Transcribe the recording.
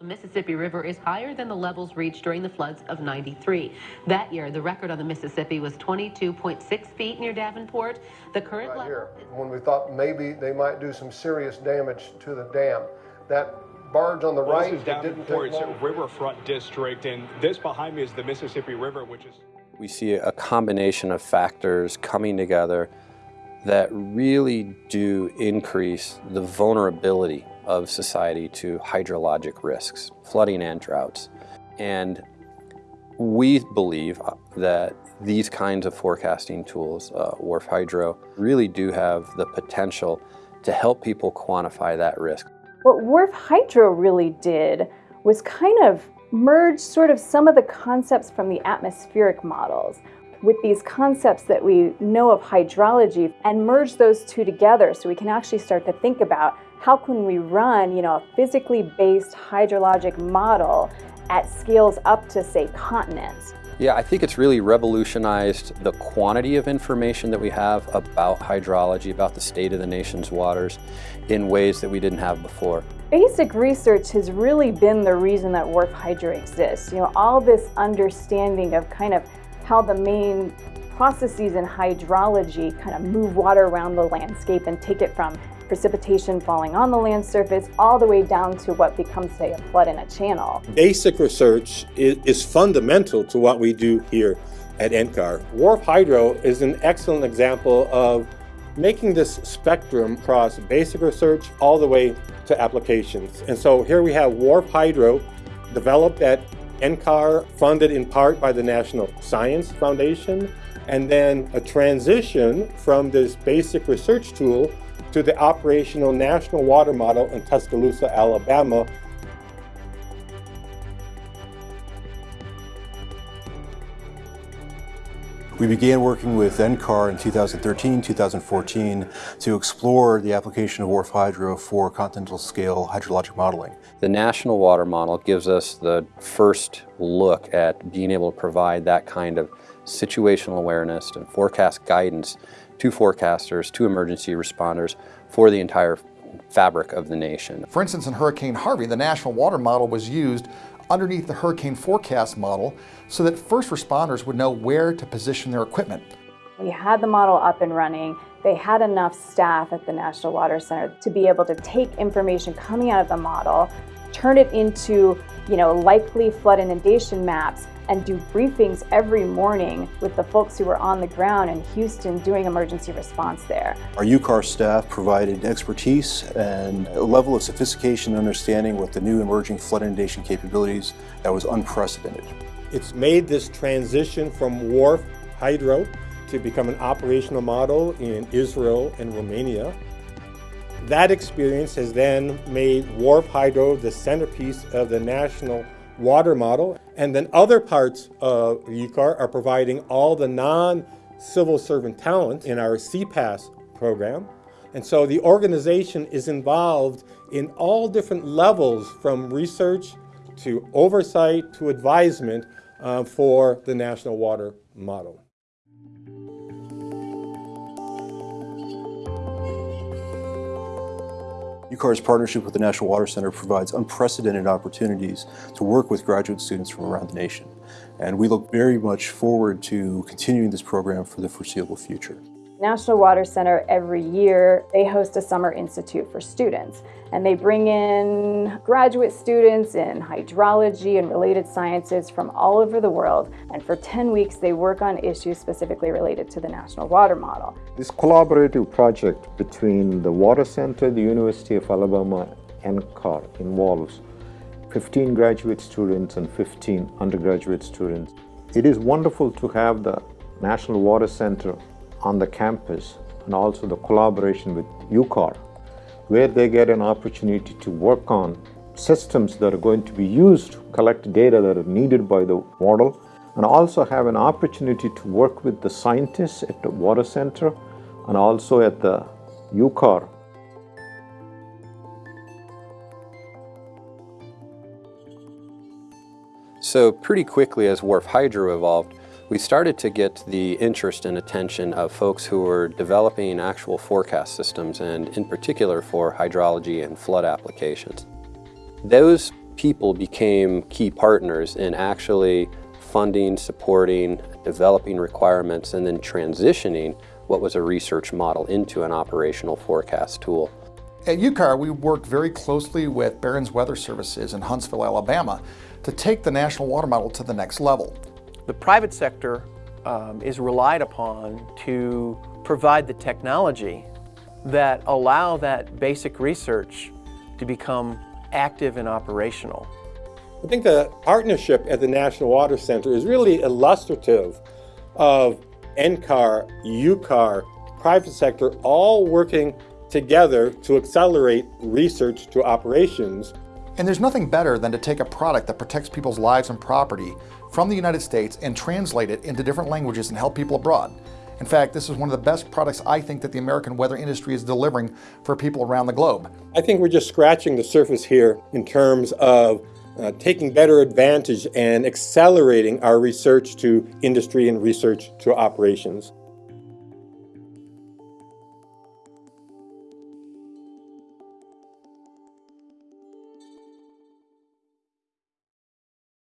The Mississippi River is higher than the levels reached during the floods of 93. That year, the record on the Mississippi was 22.6 feet near Davenport. The current right level here, when we thought maybe they might do some serious damage to the dam. That barge on the Well, right, this is it Davenport's riverfront district, and this behind me is the Mississippi River, which is We see a combination of factors coming together that really do increase the vulnerability of society to hydrologic risks, flooding and droughts. And we believe uh, that these kinds of forecasting tools, uh, WRF Hydro, really do have the potential to help people quantify that risk. What WRF Hydro really did was kind of merge sort of some of the concepts from the atmospheric models with these concepts that we know of hydrology and merge those two together so we can actually start to think about how can we run, you know, a physically based hydrologic model at scales up to say continents. Yeah, I think it's really revolutionized the quantity of information that we have about hydrology, about the state of the nation's waters in ways that we didn't have before. Basic research has really been the reason that WRF Hydro exists. You know, all this understanding of kind of how the main processes in hydrology kind of move water around the landscape and take it from precipitation falling on the land surface all the way down to what becomes, say, a flood in a channel. Basic research is, is fundamental to what we do here at NCAR. WRF Hydro is an excellent example of making this spectrum across basic research all the way to applications. And so here we have WRF Hydro developed at NCAR, funded in part by the National Science Foundation, and then a transition from this basic research tool to the operational National Water Model in Tuscaloosa, Alabama. We began working with NCAR in 2013, 2014 to explore the application of WRF Hydro for continental scale hydrologic modeling. The National Water Model gives us the first look at being able to provide that kind of situational awareness and forecast guidance to forecasters, to emergency responders for the entire fabric of the nation. For instance, in Hurricane Harvey, the National Water Model was used underneath the hurricane forecast model so that first responders would know where to position their equipment. We had the model up and running. They had enough staff at the National Water Center to be able to take information coming out of the model, turn it into, you know, likely flood inundation maps and do briefings every morning with the folks who were on the ground in Houston doing emergency response there. Our UCAR staff provided expertise and a level of sophistication and understanding with the new emerging flood inundation capabilities that was unprecedented. It's made this transition from WRF Hydro to become an operational model in Israel and Romania. That experience has then made WRF Hydro the centerpiece of the national water model. And then other parts of UCAR are providing all the non-civil servant talent in our CPAESS program. And so the organization is involved in all different levels from research to oversight to advisement uh, for the national water model. UCAR's partnership with the National Water Center provides unprecedented opportunities to work with graduate students from around the nation. And we look very much forward to continuing this program for the foreseeable future. National Water Center every year, they host a summer institute for students. And they bring in graduate students in hydrology and related sciences from all over the world. And for 10 weeks, they work on issues specifically related to the National Water Model. This collaborative project between the Water Center, the University of Alabama, and CAR involves 15 graduate students and 15 undergraduate students. It is wonderful to have the National Water Center on the campus and also the collaboration with UCAR, where they get an opportunity to work on systems that are going to be used to collect data that are needed by the model and also have an opportunity to work with the scientists at the water center and also at the UCAR So pretty quickly as WRF Hydro evolved, we started to get the interest and attention of folks who were developing actual forecast systems and in particular for hydrology and flood applications. Those people became key partners in actually funding, supporting, developing requirements, and then transitioning what was a research model into an operational forecast tool. At UCAR, we worked very closely with Baron's Weather Services in Huntsville, Alabama to take the National Water Model to the next level. The private sector um, is relied upon to provide the technology that allow that basic research to become active and operational. I think the partnership at the National Water Center is really illustrative of NCAR, UCAR, private sector all working together to accelerate research to operations. And there's nothing better than to take a product that protects people's lives and property from the United States and translate it into different languages and help people abroad. In fact, this is one of the best products I think that the American weather industry is delivering for people around the globe. I think we're just scratching the surface here in terms of uh, taking better advantage and accelerating our research to industry and research to operations.